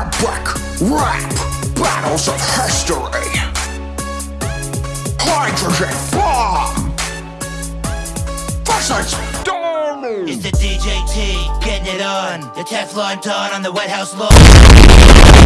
Epic rap battles of history. Hydrogen bomb versus Donald. It's the DJT getting it on. The Teflon Don on the White House lawn.